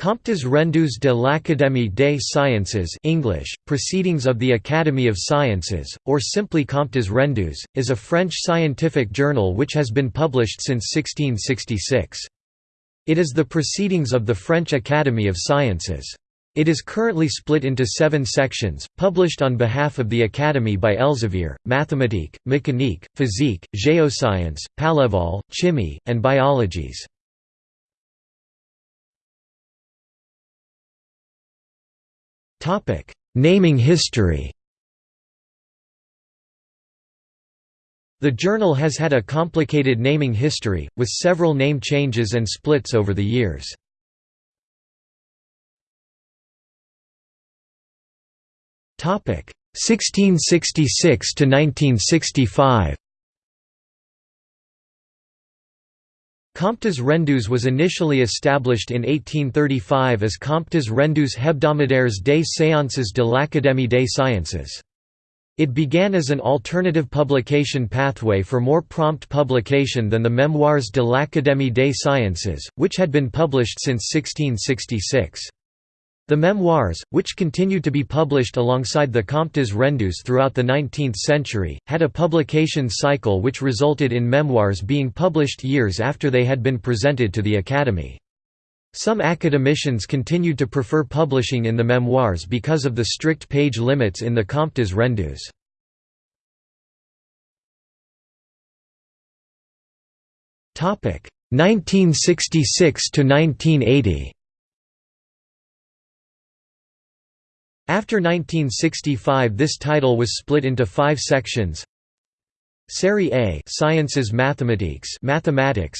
Comptes rendus de l'Académie des Sciences English, Proceedings of the Academy of Sciences, or simply Comptes rendus, is a French scientific journal which has been published since 1666. It is the Proceedings of the French Academy of Sciences. It is currently split into seven sections, published on behalf of the Academy by Elsevier, Mathématiques, Mécanique, Physique, Géoscience, Palévol, Chimie, and Biologies. Topic: Naming history. The journal has had a complicated naming history, with several name changes and splits over the years. Topic: 1666 to 1965. Comptes rendus was initially established in 1835 as Comptes rendus hebdomadaires des séances de l'Académie des sciences. It began as an alternative publication pathway for more prompt publication than the Memoires de l'Académie des sciences, which had been published since 1666. The memoirs, which continued to be published alongside the Comptes rendus throughout the 19th century, had a publication cycle which resulted in memoirs being published years after they had been presented to the Academy. Some academicians continued to prefer publishing in the memoirs because of the strict page limits in the Comptes rendus. Topic 1966 to 1980. After 1965 this title was split into five sections. Série A Sciences Mathématiques Mathematics.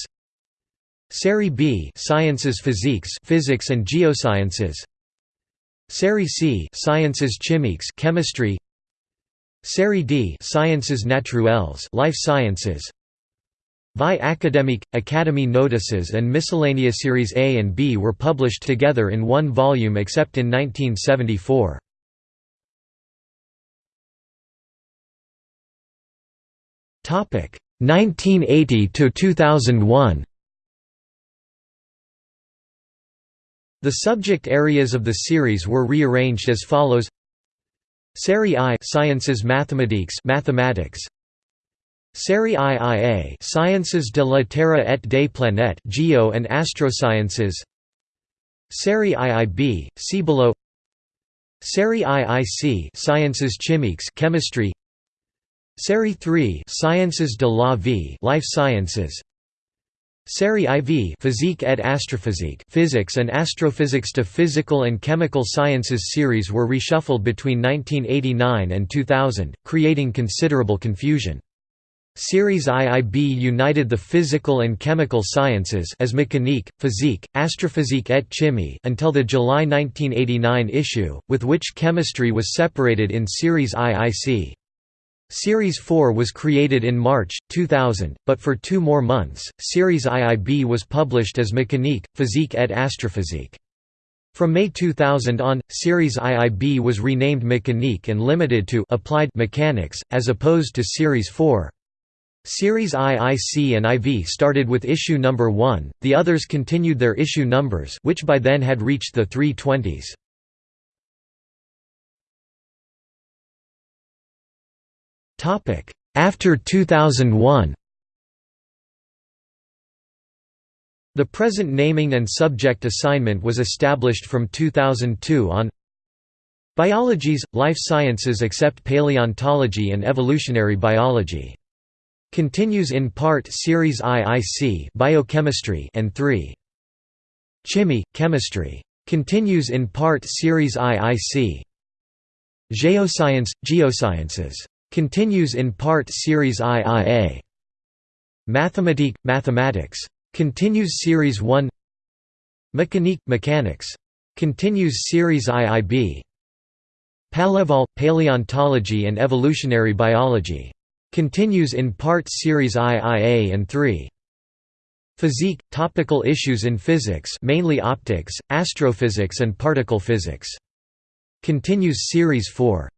Série B Sciences Physiques Physics and Geosciences. Série C Sciences Chimiques Chemistry. Série D Sciences Naturelles Life Sciences Vie académique, Academy notices and miscellaneous Series A and B were published together in one volume except in 1974. Topic 1980 to 2001. The subject areas of the series were rearranged as follows: Série I Sciences Mathématiques Mathematics Série IIA Sciences de la Terre et des planètes Geo and Astrosciences. Série IIB see below Série IIC Sciences chimiques Chemistry. Série 3 Sciences de la vie Life Sciences. Série IV Physique et Astrophysique Physics and Astrophysics to Physical and Chemical Sciences series were reshuffled between 1989 and 2000, creating considerable confusion. Series IIB united the physical and chemical sciences as mécanique, physique, astrophysique et chimie until the July 1989 issue, with which chemistry was separated in Series IIC. Series 4 was created in March, 2000, but for two more months, Series IIB was published as Mécanique, Physique et Astrophysique. From May 2000 on, Series IIB was renamed Mécanique and limited to Applied Mechanics, as opposed to Series 4. Series IIC and IV started with issue number 1, the others continued their issue numbers which by then had reached the 320s. After 2001 The present naming and subject assignment was established from 2002 on Biologies, life sciences except paleontology and evolutionary biology Continues in part Series IIC Biochemistry and 3. Chimie, Chemistry. Continues in part Series IIC. Geoscience, Geosciences. Continues in part Series IIA. Mathematique, Mathematics. Continues Series 1 Mécanique, Mechanics. Continues Series IIB. Palévol, Paleontology and Evolutionary Biology. Continues in part Series IIA and 3. Physique – Topical issues in physics mainly optics, astrophysics and particle physics. Continues Series 4.